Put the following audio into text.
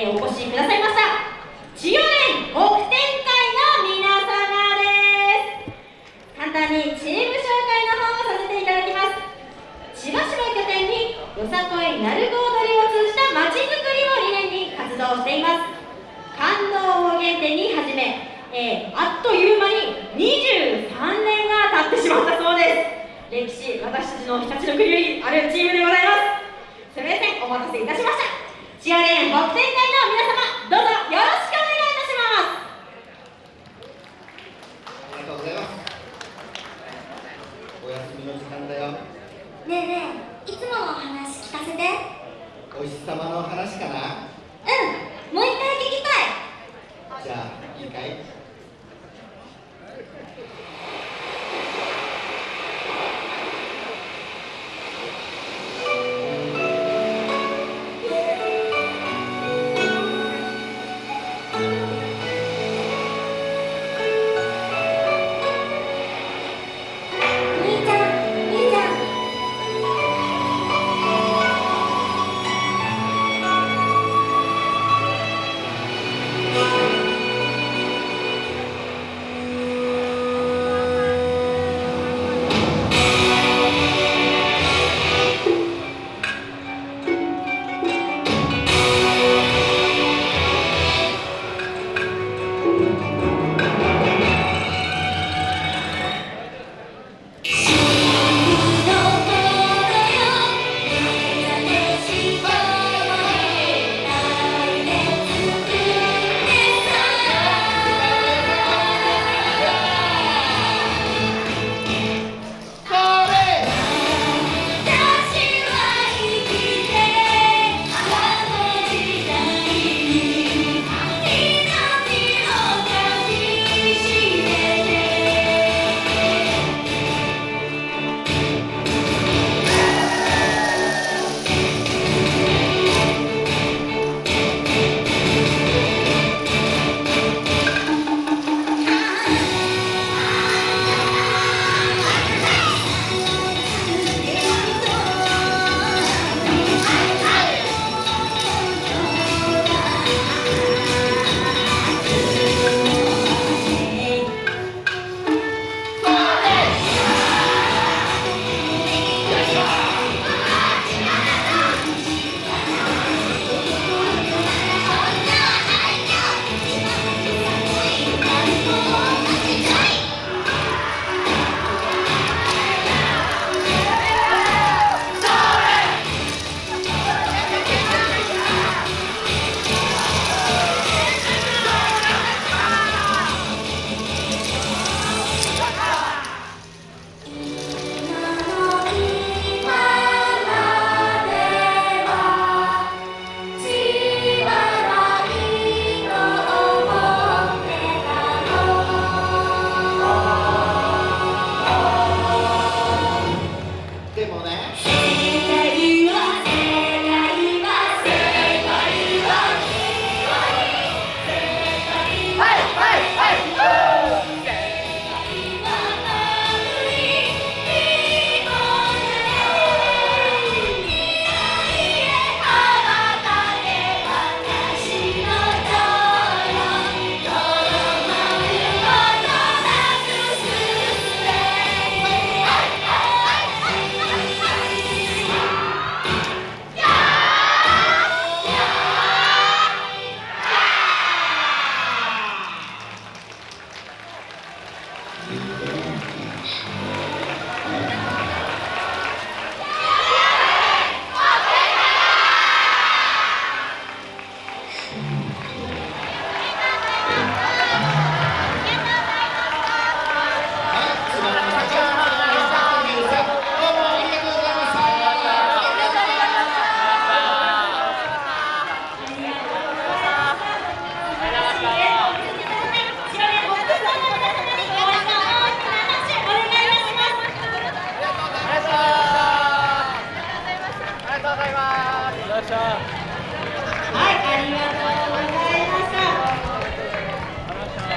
えー、お越しくださいました。千代連北天会の皆様です。簡単にチーム紹介の方をさせていただきます。千葉市を拠点によさこいなるご踊りを通じたまちづくりを理念に活動しています。感動を原点に始め、えー、あっという間に23年が経ってしまったそうです。歴史私たちの日立の国よりあるチームでございます。すみませんお待たせいたしました。千代連北天会の皆様どうぞよろしくお願いいたします。ありがとうございます。お休みの時間だよ。ねえねえいつもの話聞かせて。お日様の話かな。うんもう一回聞きたい。じゃあいいかい？はいありがとう。